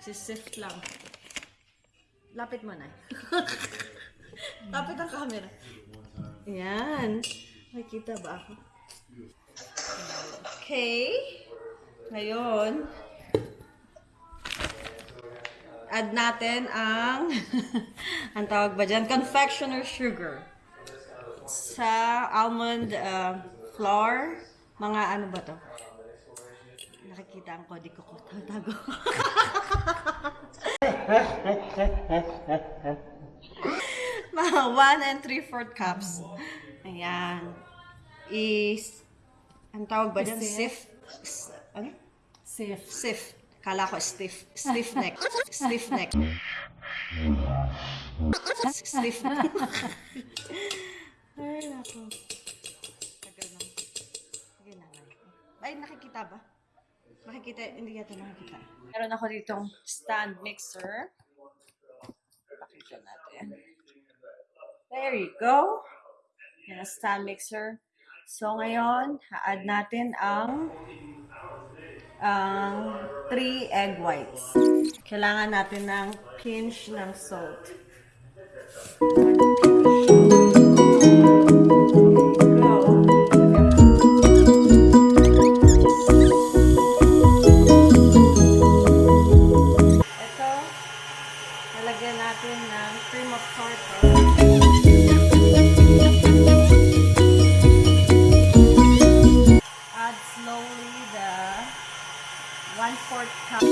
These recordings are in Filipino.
Si-sift lang. Lapit mo na. Lapit ang camera. Yan. Makikita ba ako? Okay. Ngayon, add natin ang, ang tawag ba dyan? Confectioner sugar. Sa almond uh, flour, mga ano ba to? Nakikita ang kodi ko ko. Tago. mga 1 and 3 4 cups. Ayan. Is, ang tawag ba dyan? Sift. S- Ano? Safe. Stiff. Kala ko stiff. Stiff neck. Stiff neck. Stiff neck. Ay, nako. Tagal na. Ay, nakikita ba? Nakikita, hindi yata nakikita. Meron ako ditong stand mixer. Pakita natin. There you go. Yan stand mixer. So, ngayon, ha-add natin ang ang 3 egg whites. Kailangan natin ng pinch ng salt. Go. Nalagyan natin ng cream of tartar. Add slowly the one-fourth cup.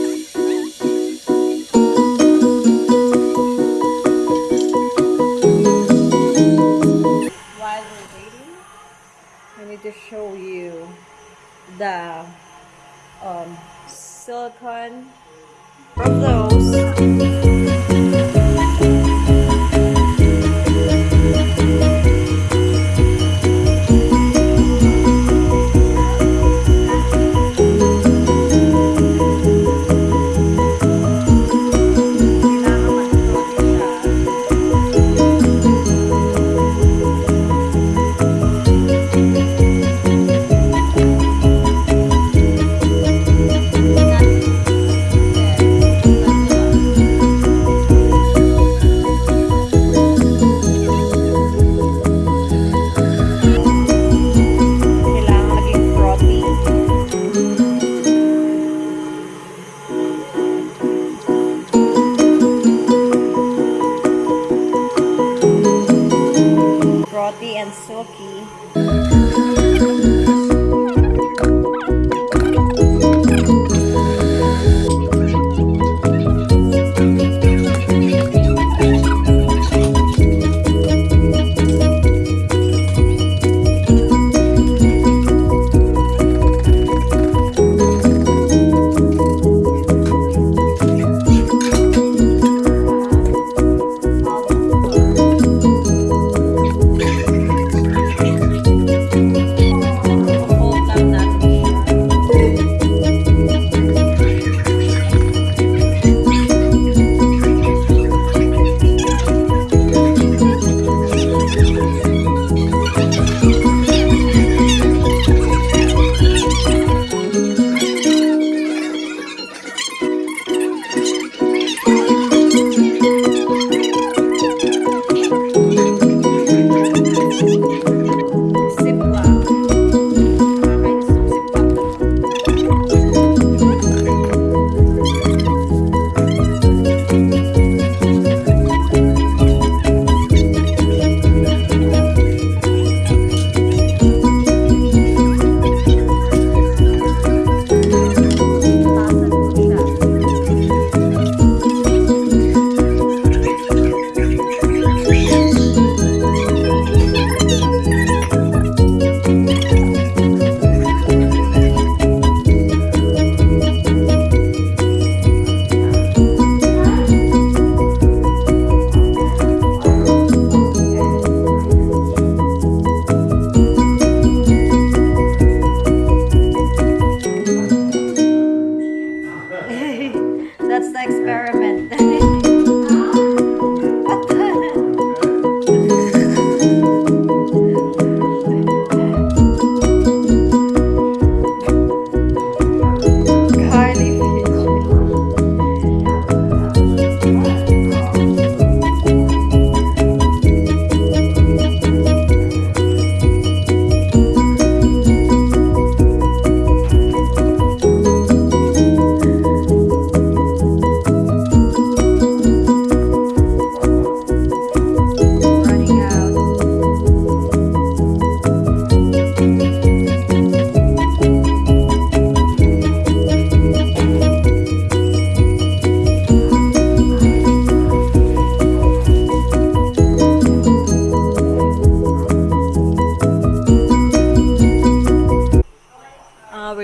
To show you the um, silicone from those. And silky.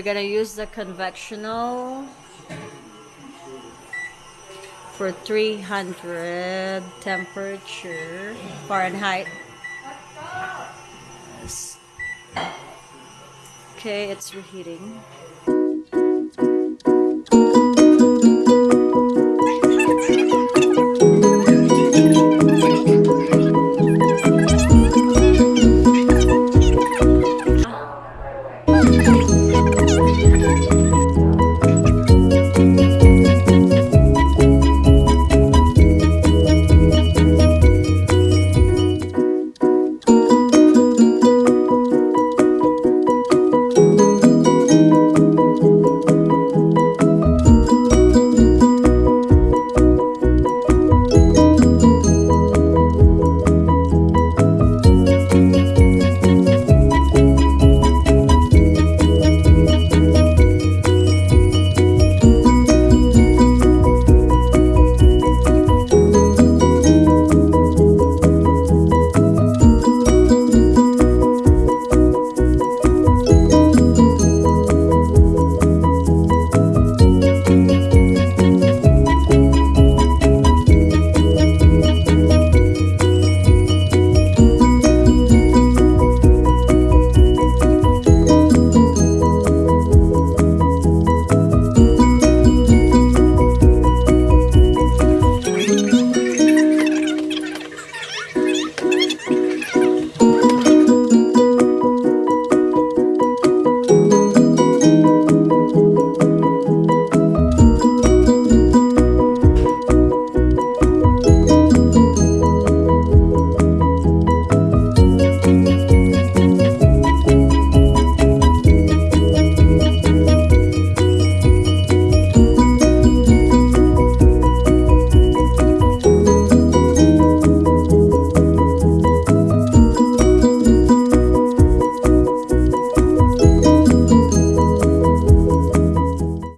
we're gonna use the convectional for 300 temperature Fahrenheit. Okay it's reheating.